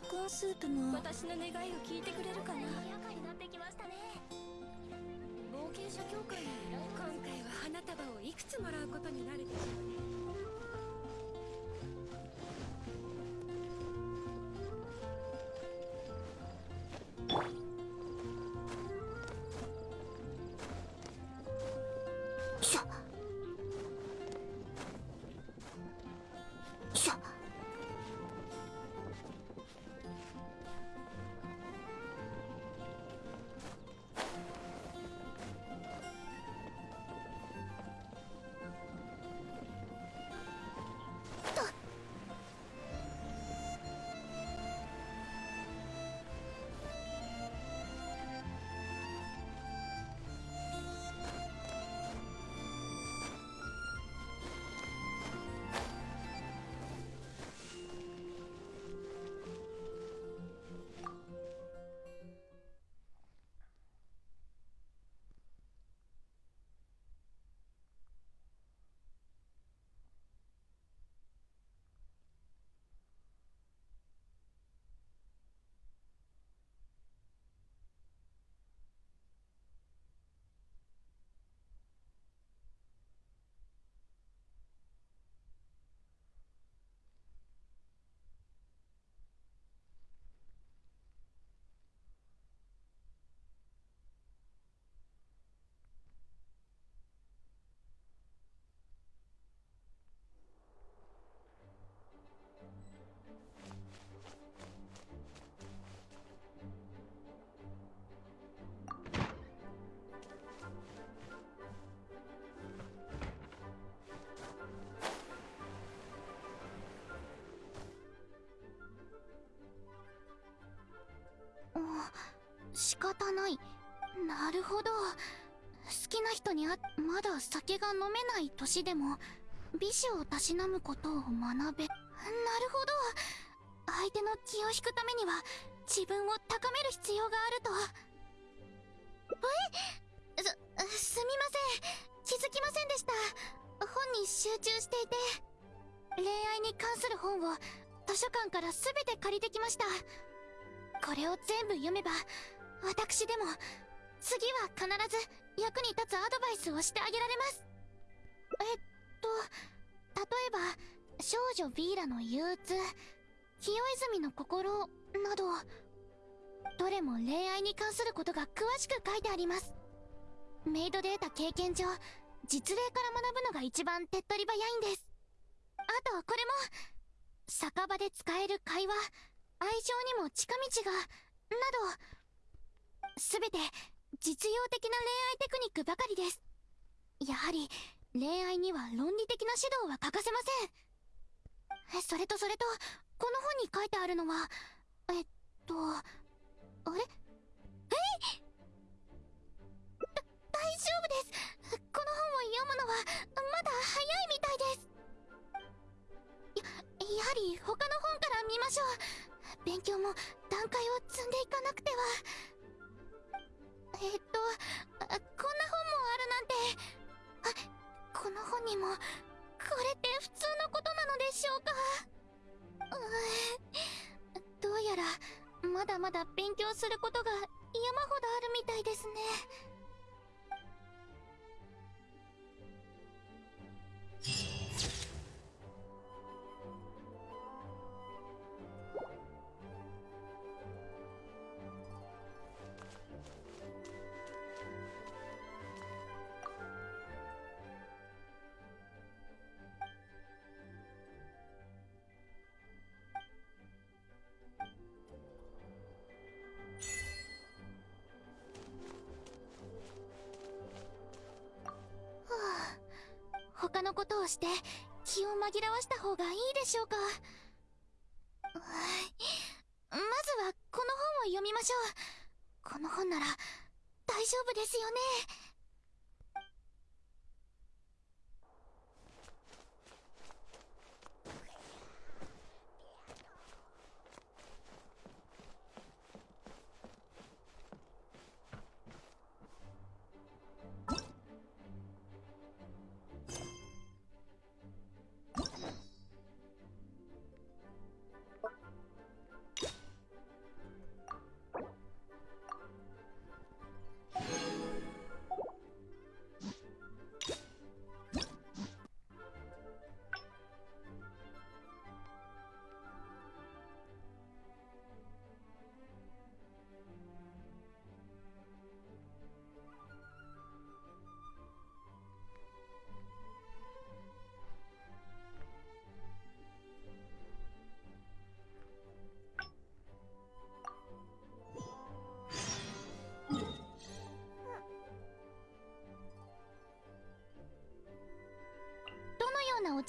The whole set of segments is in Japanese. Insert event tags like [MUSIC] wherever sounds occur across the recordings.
と大根スープも。私の願いを聞いてくれるかな？仕方ない。なるほど。好きな人にあまだ酒が飲めない年でも美酒をたしなむことを学べ。なるほど。相手の気を引くためには自分を高める必要があると。え？すすみません。気づきませんでした。本に集中していて。恋愛に関する本を図書館から全て借りてきました。これを全部読めば私でも次は必ず役に立つアドバイスをしてあげられます。えっと例えば少女ビーラの憂鬱清泉の心などどれも恋愛に関することが詳しく書いてあります。メイドで得た経験上実例から学ぶのが一番手っ取り早いんです。あとこれも酒場で使える会話愛情にも近道がなどすべて実用的な恋愛テクニックばかりです。やはり恋愛には論理的な指導は欠かせません。それとそれとこの本に書いてあるのはえっとあれ？えい？だ大丈夫です。この本を読むのはまだ早いみたいです。ややはり他の本から見ましょう。勉強も段階を積んでいかなくては。えっとあこんな本もあるなんて。あこの本にもこれって普通のことなのでしょうか。うーどうやらまだまだ勉強することが山ほどあるみたいですね。[LAUGHS] をして気を紛らわした方がいいでしょうか？まずはこの本を読みましょう。この本なら大丈夫ですよね。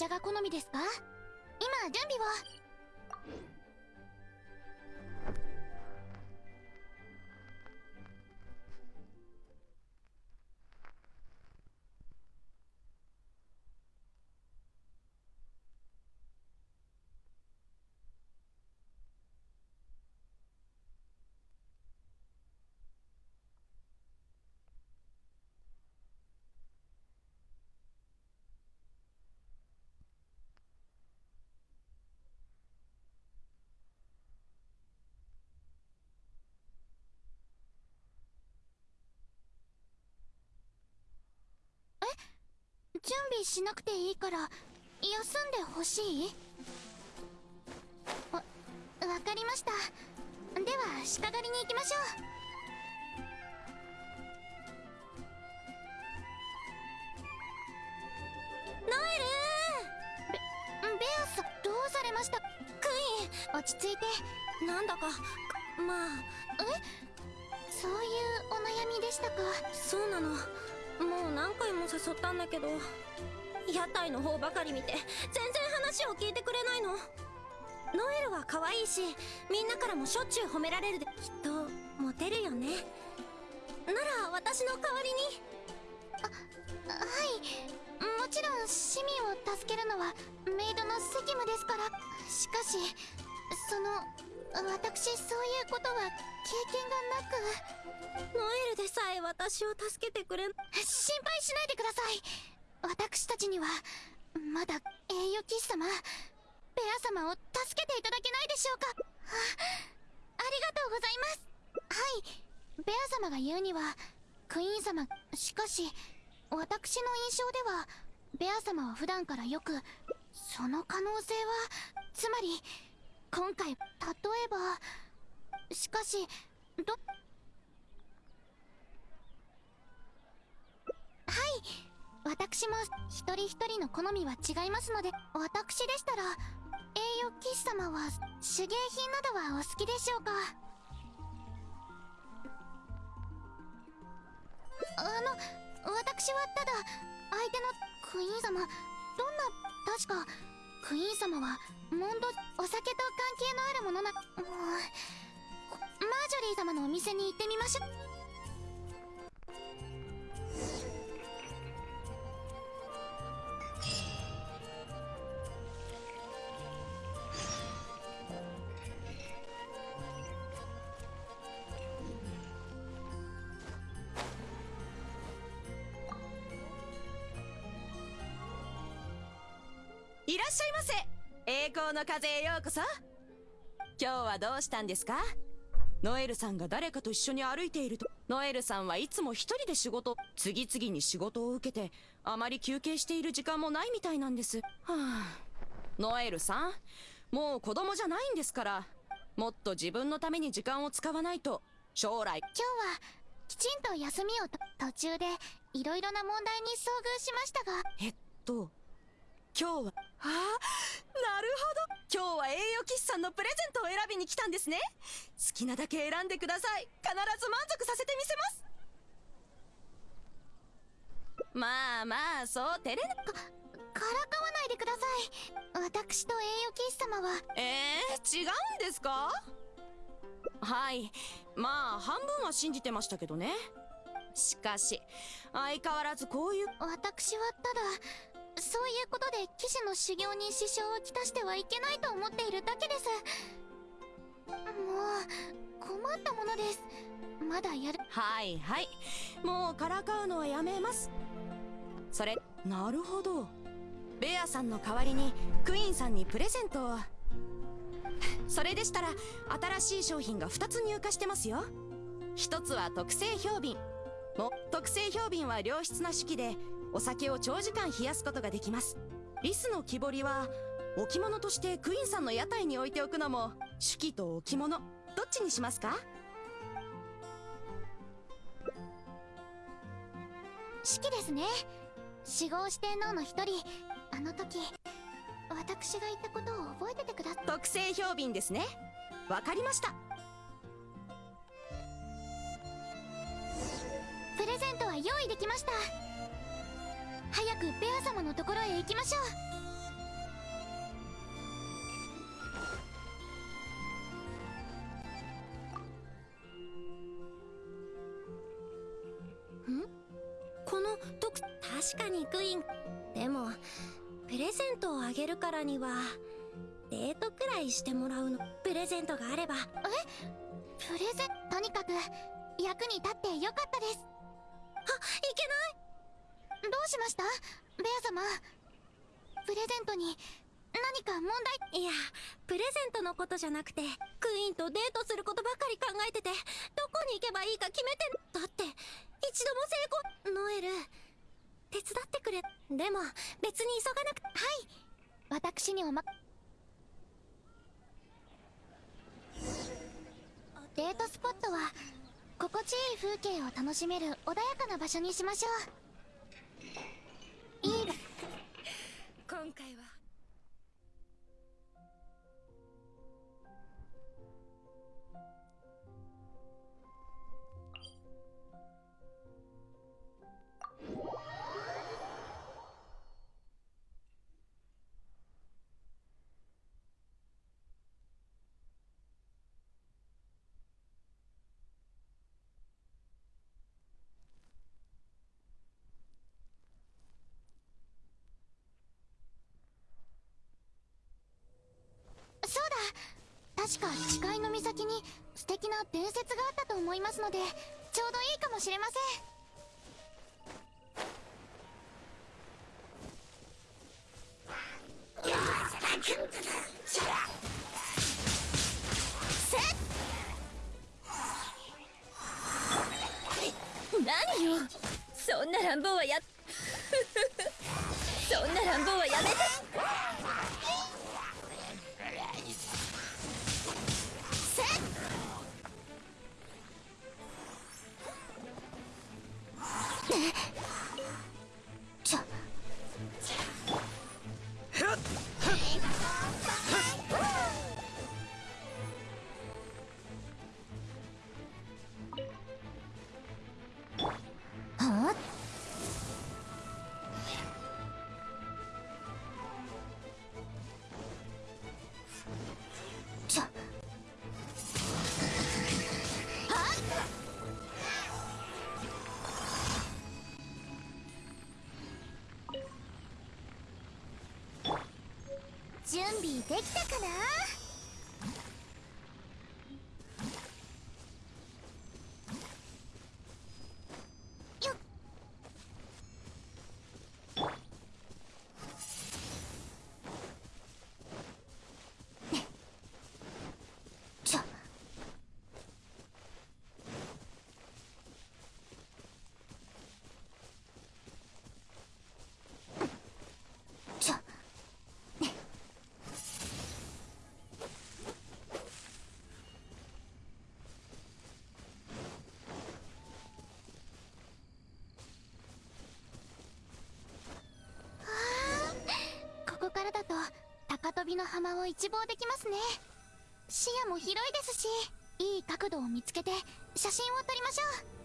が好みですか？今準備を。準備しなくていいから休んでほしい？わわかりました。では鹿狩りに行きましょう。ノエルベベアさんどうされました？クイーン落ち着いて。なんだかまあ。そういうお悩みでしたか？そうなのもう何回も誘ったんだけど屋台の方ばかり見て全然話を聞いてくれないの。ノエルは可愛いしみんなからもしょっちゅう褒められるできっとモテるよね。なら私の代わりに。あはい。もちろん市民を助けるのはメイドの責務ですから。しかしその私そういうことは経験がなくノエルでさえ私を助けてくれ心配しないでください私たちにはまだ栄誉騎士様ベア様を助けていただけないでしょうかあありがとうございますはいベア様が言うにはクイーン様しかし私の印象ではベア様は普段からよくその可能性はつまり今回例えばしかしどはい。私も一人一人の好みは違いますので私でしたら栄誉騎士様は手芸品などはお好きでしょうか？あの私はただ相手のクイーン様どんな確かクイーン様はモンドお酒と関係のあるものなもうマージョリー様のお店に行ってみましょう。っしゃいませ。栄光の風へようこそ。今日はどうしたんですか？ノエルさんが誰かと一緒に歩いていると。ノエルさんはいつも一人で仕事次々に仕事を受けてあまり休憩している時間もないみたいなんです。はあ。ノエルさんもう子供じゃないんですからもっと自分のために時間を使わないと。将来。今日はきちんと休みをと途中でいろいろな問題に遭遇しましたが。えっと今日はああなるほど。今日は栄誉騎士さんのプレゼントを選びに来たんですね。好きなだけ選んでください。必ず満足させてみせます。まあまあそう照れなからかわないでください。私と栄誉騎士様は。えー、違うんですか？はい。まあ半分は信じてましたけどね。しかし相変わらずこういう私はただそういうことで騎士の修行に支障をきたしてはいけないと思っているだけです。もう困ったものです。まだやる。はいはい。もうからかうのはやめます。それなるほど。ベアさんの代わりにクイーンさんにプレゼントを。それでしたら新しい商品が2つ入荷してますよ。1つは特製氷瓶。も特製氷瓶は良質な手記でお酒を長時間冷やすことができます。リスの木彫りは置物としてクイーンさんの屋台に置いておくのも手記と置物。どっちにしますか？式ですね。四号四天王の一人あの時私が言ったことを覚えててくださ特製氷瓶ですね。わかりました。プレゼントは用意できました早くベア様のところへ行きましょう。この特確かにクイーン。でもプレゼントをあげるからにはデートくらいしてもらうのプレゼントがあれば。え？プレゼント？にかく役に立ってよかったです。あいけない！どうしました？ベア様。プレゼントに何か問題？いやプレゼントのことじゃなくてクイーンとデートすることばかり考えててどこに行けばいいか決めてだって一度も成功。ノエル手伝ってくれ。でも別に急がなくはい。私におまデートスポットは心地いい風景を楽しめる穏やかな場所にしましょういいわ今回は。伝説があったと思いますのでちょうどいいかもしれません。何よ。そんな乱暴はやそんな乱暴はやめて。の浜を一望できますね。視野も広いですしいい角度を見つけて写真を撮りましょう。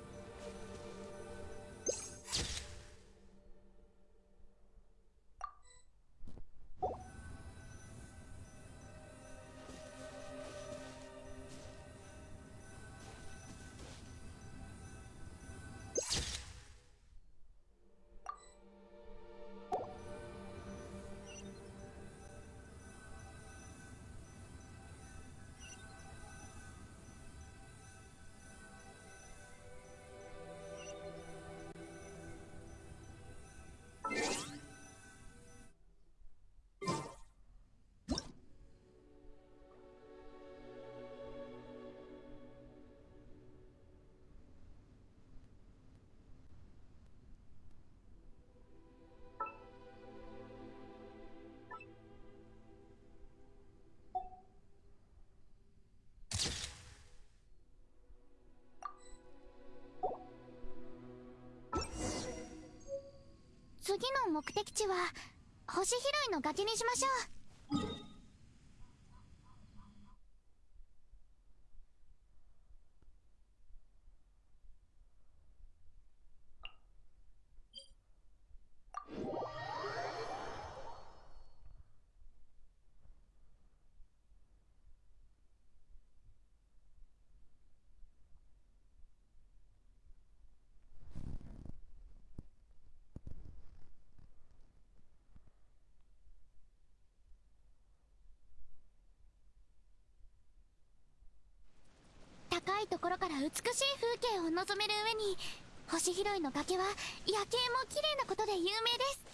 目的地は星拾いの崖にしましょう。ところから美しい風景を望める上に星拾いの崖は夜景も綺麗なことで有名です。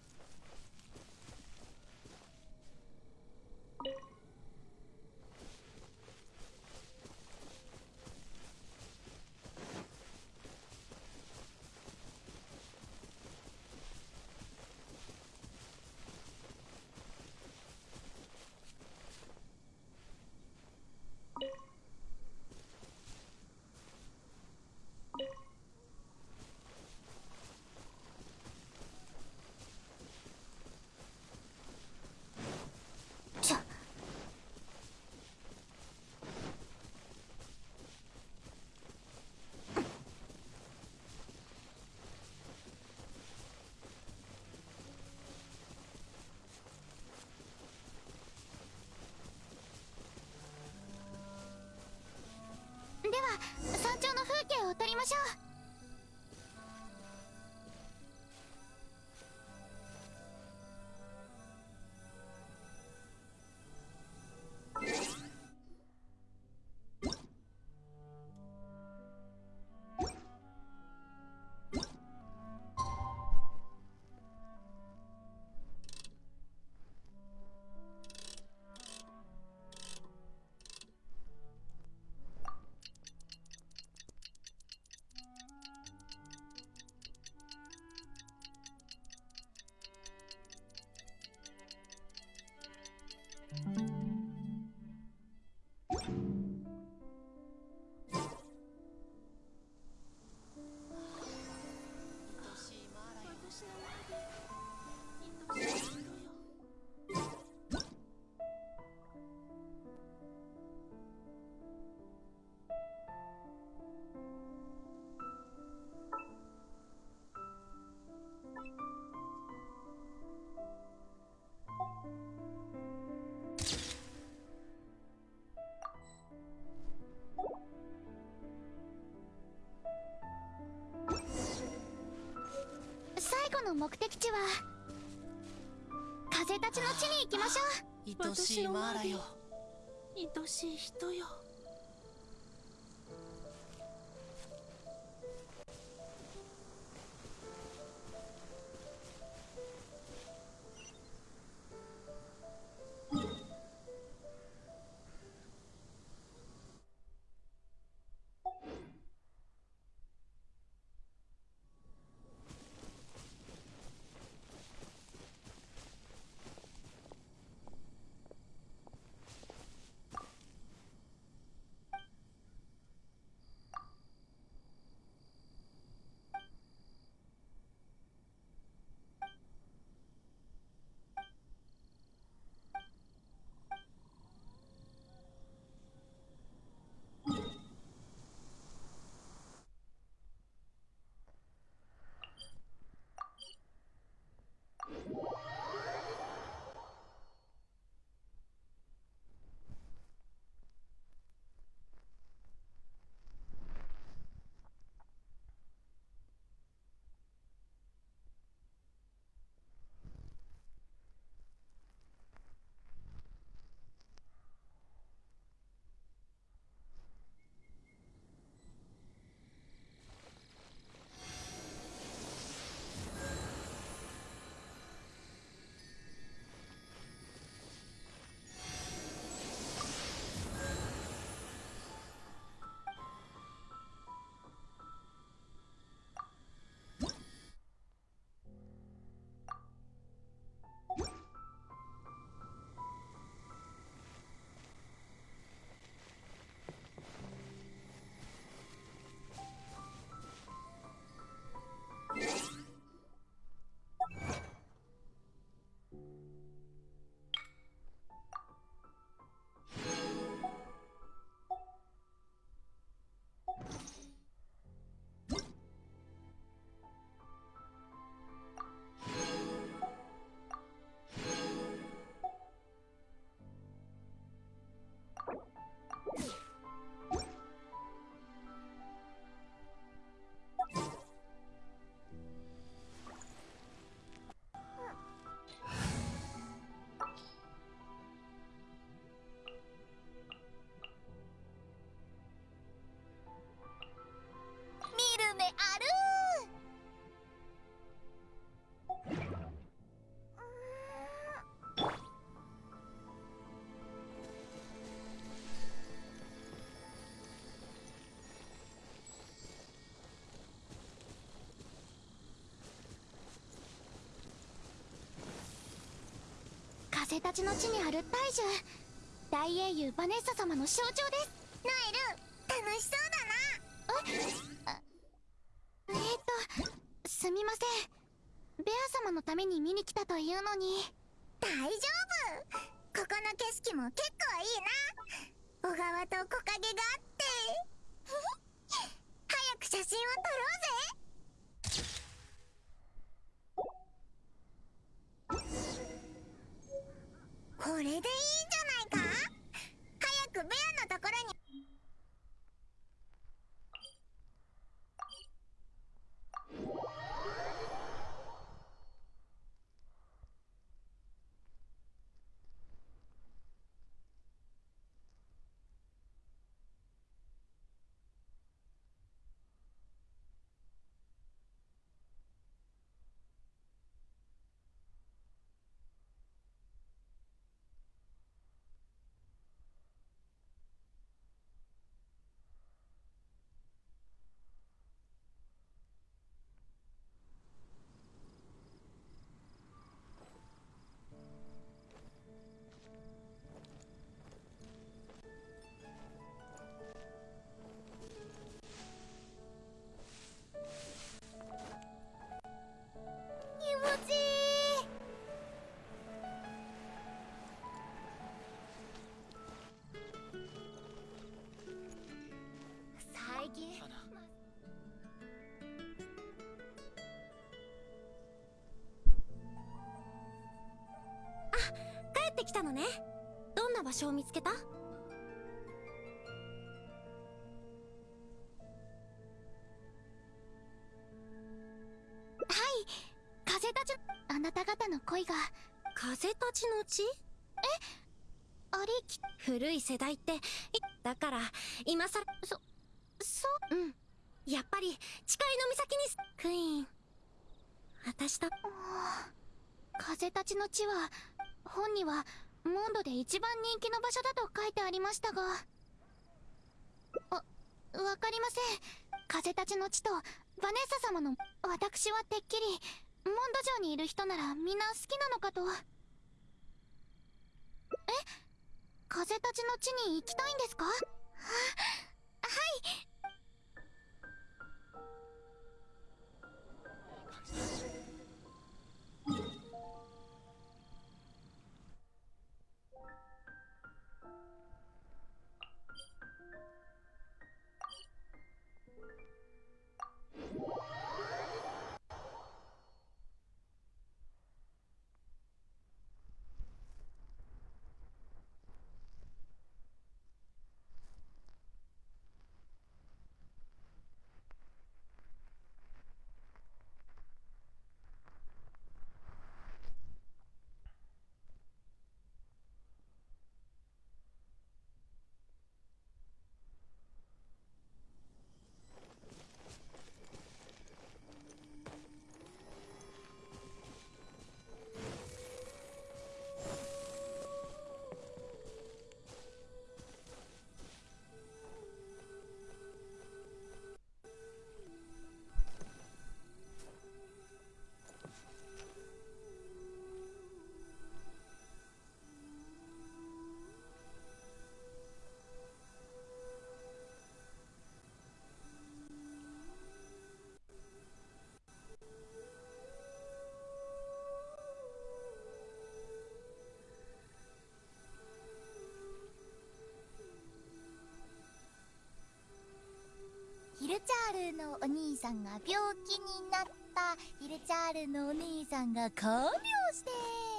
しゃでは山頂の風景を撮りましょう。目的地は風たちの地に行きましょう。愛しいマーラよ。愛しい人よ風たちの地にある大樹大英雄バネッサ様の象徴です。ノエル楽しそうだな。ええー、とすみません。ベア様のために見に来たというのに。大丈夫。ここの景色も結場所を見つけた？はい風たちあなた方の恋が。風たちの地？ありき古い世代っていだから今さらそそううん。やっぱり誓いの岬にすクイーン。私と風たちの地は本にはモンドで一番人気の場所だと書いてありましたが。あわかりません。風たちの地とバネッサ様の私はてっきりモンド城にいる人ならみんな好きなのかと。え？風たちの地に行きたいんですか？ははい。ルのお兄さんが病気になったヒルチャールのお兄さんが看病して。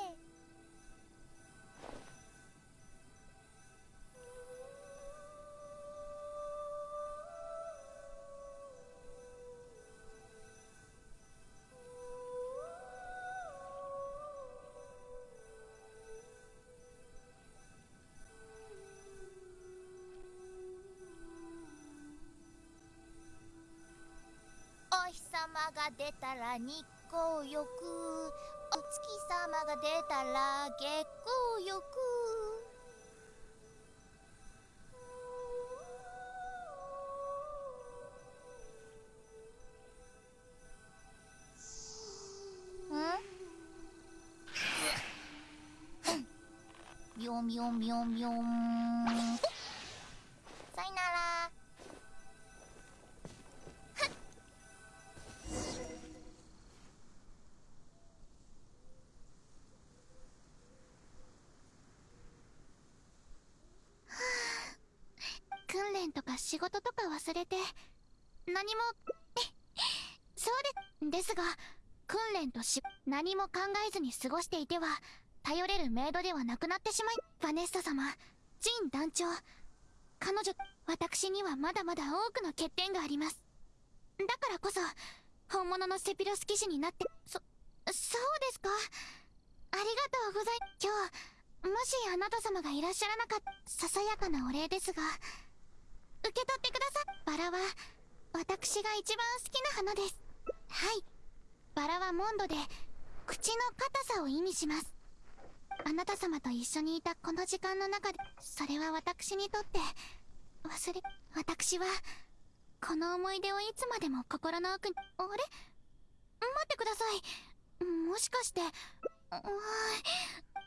が出たら日光浴。お月様が出たら月光浴。ん。ょん。びょんびょんびょん事とか忘れて何も [LAUGHS] そうでですが訓練とし何も考えずに過ごしていては頼れるメイドではなくなってしまいバネッサ様ジン団長彼女私にはまだまだ多くの欠点があります。だからこそ本物のセピロス騎士になってそそうですか？ありがとうござい今日もしあなた様がいらっしゃらなかったささやかなお礼ですが受け取ってくださバラは私が一番好きな花です。はい。バラはモンドで口の硬さを意味します。あなた様と一緒にいたこの時間の中でそれは私にとって忘れ私はこの思い出をいつまでも心の奥にあれ？待ってください。もしかして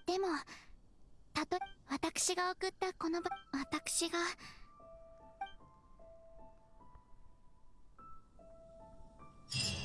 でもたと私が送ったこの場私が you